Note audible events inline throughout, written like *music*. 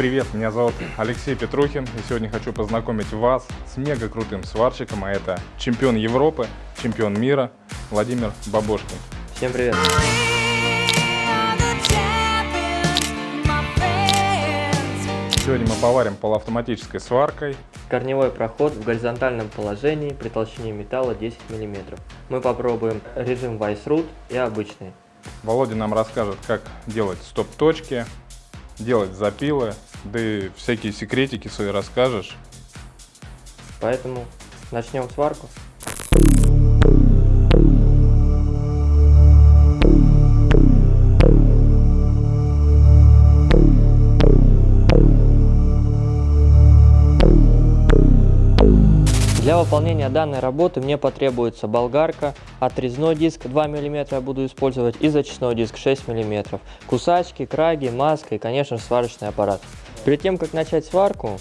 привет! Меня зовут Алексей Петрухин, и сегодня хочу познакомить вас с мега крутым сварщиком, а это чемпион Европы, чемпион мира Владимир Бабошкин. Всем привет! Сегодня мы поварим полуавтоматической сваркой. Корневой проход в горизонтальном положении при толщине металла 10 мм. Мы попробуем режим Weissroot и обычный. Володя нам расскажет, как делать стоп-точки, делать запилы, да и всякие секретики свои расскажешь. Поэтому начнем сварку. Для выполнения данной работы мне потребуется болгарка, отрезной диск 2 мм я буду использовать и зачистной диск 6 мм, кусачки, краги, маска и, конечно же, сварочный аппарат. Перед тем, как начать сварку,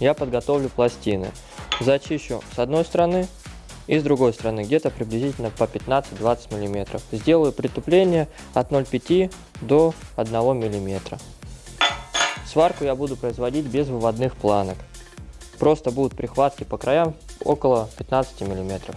я подготовлю пластины. Зачищу с одной стороны и с другой стороны, где-то приблизительно по 15-20 мм. Сделаю притупление от 0,5 до 1 мм. Сварку я буду производить без выводных планок. Просто будут прихватки по краям около 15 миллиметров.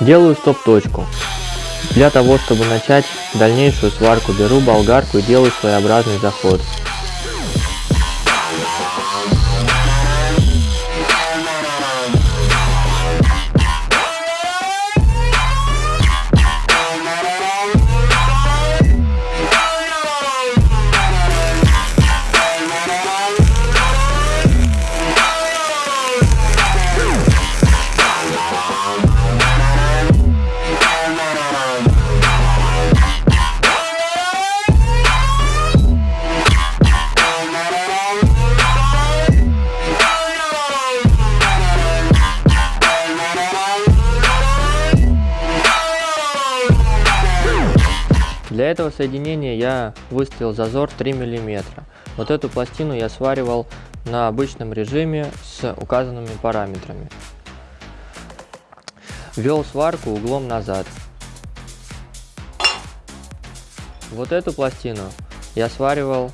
Делаю стоп-точку. Для того, чтобы начать дальнейшую сварку, беру болгарку и делаю своеобразный заход. Для этого соединения я выставил зазор 3 мм. Вот эту пластину я сваривал на обычном режиме с указанными параметрами. Вел сварку углом назад. Вот эту пластину я сваривал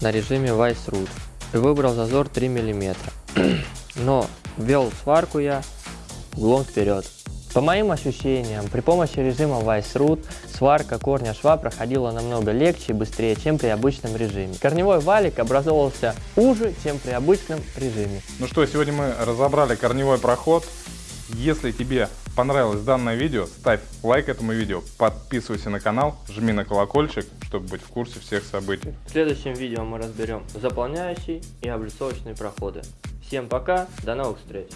на режиме Weissroot и выбрал зазор 3 мм. *clears throat* Но вел сварку я углом вперед. По моим ощущениям, при помощи режима Weissroot сварка корня шва проходила намного легче и быстрее, чем при обычном режиме. Корневой валик образовывался уже, чем при обычном режиме. Ну что, сегодня мы разобрали корневой проход. Если тебе понравилось данное видео, ставь лайк этому видео, подписывайся на канал, жми на колокольчик, чтобы быть в курсе всех событий. В следующем видео мы разберем заполняющие и облицовочные проходы. Всем пока, до новых встреч!